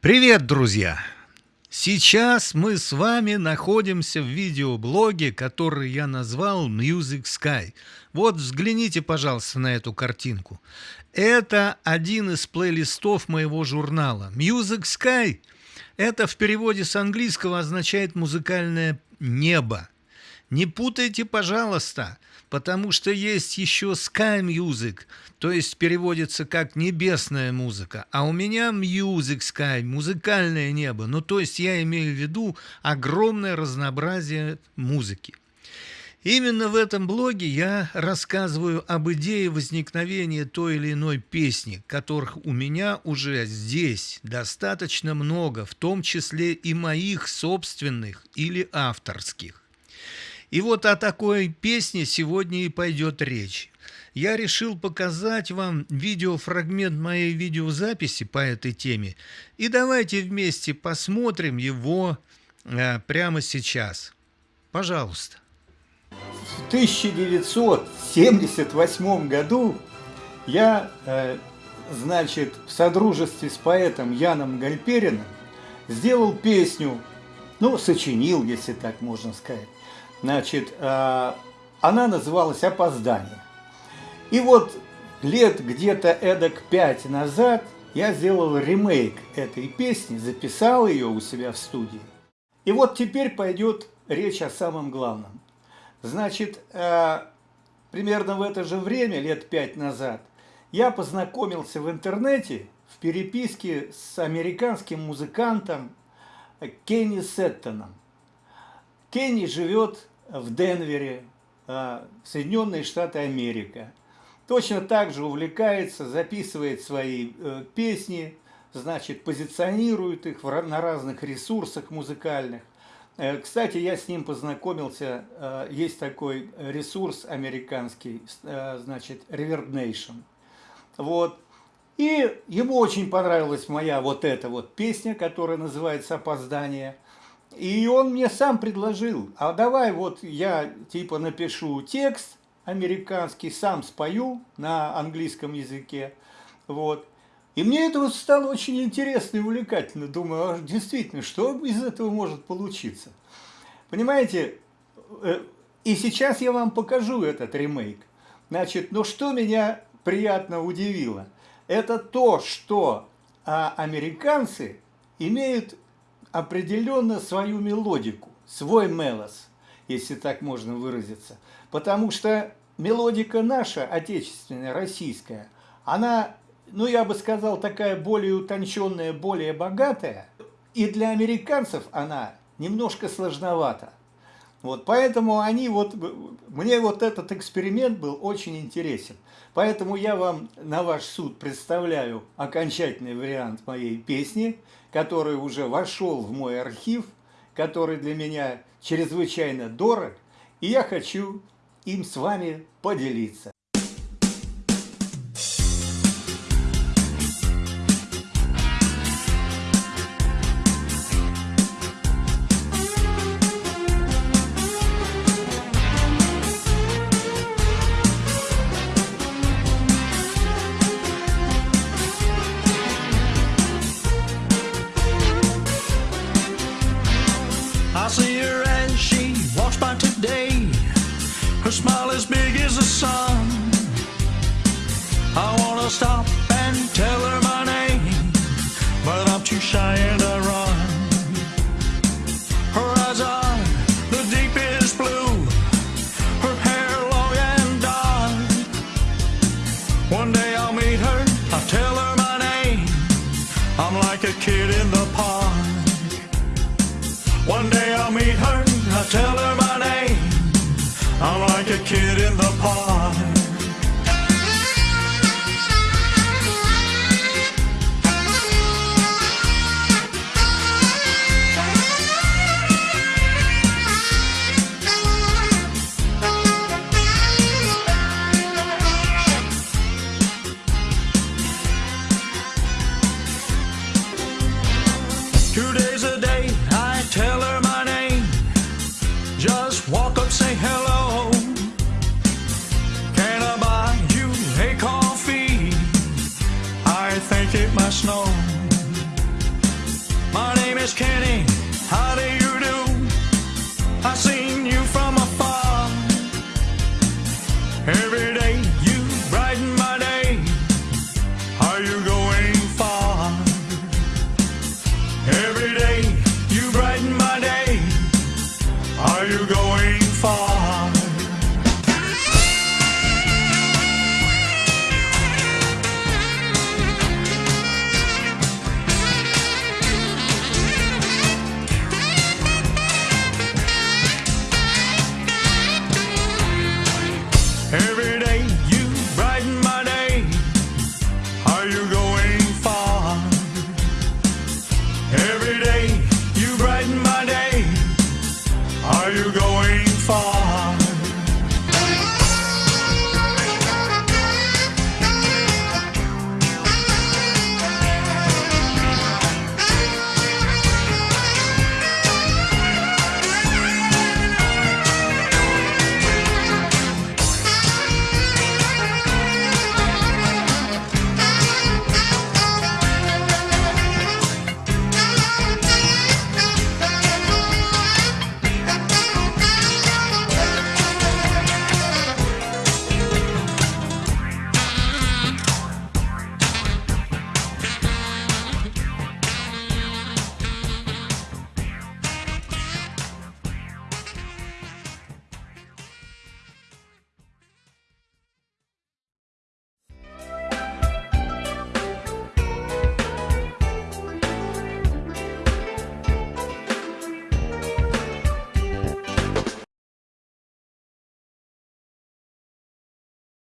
Привет, друзья! Сейчас мы с вами находимся в видеоблоге, который я назвал Music Sky. Вот взгляните, пожалуйста, на эту картинку. Это один из плейлистов моего журнала. Music Sky – это в переводе с английского означает «музыкальное небо». Не путайте, пожалуйста, потому что есть еще Sky Music, то есть переводится как «небесная музыка», а у меня Music Sky, музыкальное небо, ну то есть я имею в виду огромное разнообразие музыки. Именно в этом блоге я рассказываю об идее возникновения той или иной песни, которых у меня уже здесь достаточно много, в том числе и моих собственных или авторских. И вот о такой песне сегодня и пойдет речь. Я решил показать вам видеофрагмент моей видеозаписи по этой теме. И давайте вместе посмотрим его э, прямо сейчас. Пожалуйста. В 1978 году я, э, значит, в содружестве с поэтом Яном Гальпериным сделал песню, ну, сочинил, если так можно сказать, Значит, э, она называлась «Опоздание». И вот лет где-то эдак пять назад я сделал ремейк этой песни, записал ее у себя в студии. И вот теперь пойдет речь о самом главном. Значит, э, примерно в это же время, лет пять назад, я познакомился в интернете в переписке с американским музыкантом Кенни Сеттоном. Кенни живет в Денвере, а, Соединенные Штаты Америка. Точно так же увлекается, записывает свои э, песни, значит, позиционирует их на разных ресурсах музыкальных. Э, кстати, я с ним познакомился, э, есть такой ресурс американский, значит, Reverb Nation. Вот. И ему очень понравилась моя вот эта вот песня, которая называется «Опоздание». И он мне сам предложил, а давай вот я типа напишу текст американский, сам спою на английском языке. Вот. И мне это вот стало очень интересно и увлекательно. Думаю, а действительно, что из этого может получиться? Понимаете, э, и сейчас я вам покажу этот ремейк. Значит, но что меня приятно удивило, это то, что а, американцы имеют определенно свою мелодику, свой мелос, если так можно выразиться. Потому что мелодика наша, отечественная, российская, она, ну я бы сказал, такая более утонченная, более богатая, и для американцев она немножко сложновата. Вот, поэтому они вот, мне вот этот эксперимент был очень интересен. Поэтому я вам на ваш суд представляю окончательный вариант моей песни, который уже вошел в мой архив, который для меня чрезвычайно дорог, и я хочу им с вами поделиться. Her smile as big as the sun. I wanna stop and tell her my name, but I'm too shy and I run. Her eyes are the deepest blue, her hair long and dark. One day I'll meet her, I'll tell her my name. I'm like a kid in the park. One day I'll meet her, I'll tell her my name. I'm like a kid in the park. Two days a day,